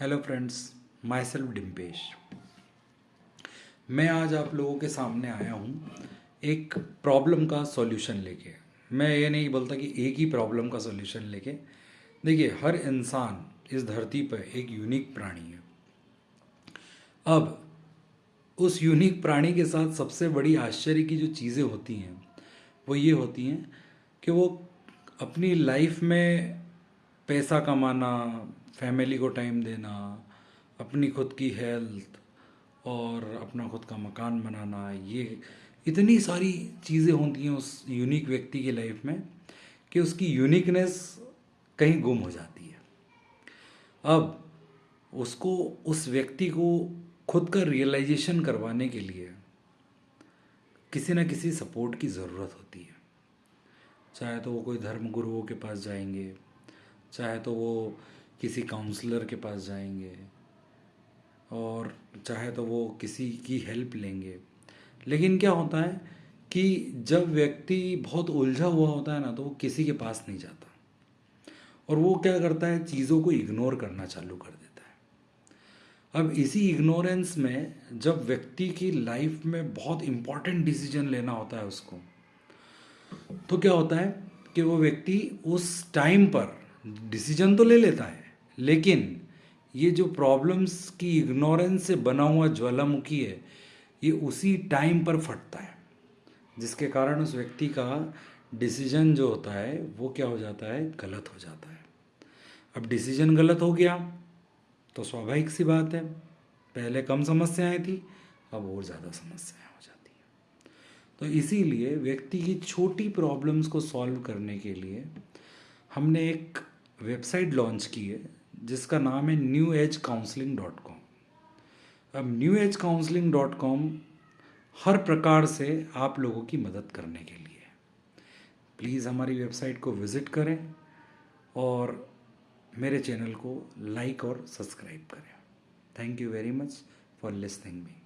Hello friends myself Dimpesh मैं आज आप लोगों के सामने आया हूँ एक प्रॉब्लम का सॉल्यूशन लेके। मैं ये नहीं बोलता कि एक ही प्रॉब्लम का सॉल्यूशन लेके। देखिए, हर इंसान इस धरती पर एक यूनिक प्राणी है। अब, उस यूनिक प्राणी के साथ सबसे बड़ी आश्चर्य की जो चीज़ें होती हैं, वो ये होती हैं कि वो अपनी लाइफ में पैसा कमाना फैमिली को टाइम देना, अपनी खुद की हेल्थ और अपना खुद का मकान बनाना, ये इतनी सारी चीज़ें होती हैं उस यूनिक व्यक्ति की लाइफ में कि उसकी यूनिकनेस कहीं गुम हो जाती है। अब उसको, उस व्यक्ति को खुद का रियलाइजेशन करवाने के लिए किसी न किसी सपोर्ट की ज़रूरत होती है। चाहे तो वो कोई धर्म गुरुओं के पास जाएँगे चाहे तो वो किसी काउंसलर के पास जाएँगे और चाहे तो वो किसी की हेल्प लेंगे। लेकिन क्या होता है कि जब व्यक्ति बहुत उलझा हुआ होता है ना तो वो किसी के पास नहीं जाता। और वो क्या करता है, चीज़ों को इग्नोर करना चालू कर देता है। अब इसी इग्नोरेंस में जब व्यक्ति की लाइफ में बहुत इंपॉर्टेंट डिसीज़न लेना होता है उसको तो क्या होता है कि वो व्यक्ति उस टाइम पर डिसीज़न तो ले लेता है, लेकिन ये जो प्रॉब्लम्स की इग्नोरेंस से बना हुआ ज्वालामुखी है, ये उसी टाइम पर फटता है, जिसके कारण उस व्यक्ति का डिसीज़न जो होता है, वो क्या हो जाता है? गलत हो जाता है। अब डिसीज़न गलत हो गया तो स्वाभाविक सी बात है, पहले कम समस्याएँ थी, अब और ज़्यादा समस्याएँ हो जाती हैं। तो इसीलिए व्यक्ति की छोटी प्रॉब्लम्स को सॉल्व करने के लिए हमने एक वेबसाइट लॉन्च की है, जिसका नाम है new age counselling dot com अब new age counselling dot com हर प्रकार से आप लोगों की मदद करने के लिए प्लीज़ हमारी वेबसाइट को विज़िट करें और मेरे चैनल को लाइक और सब्सक्राइब करें। Thank you very much for listening me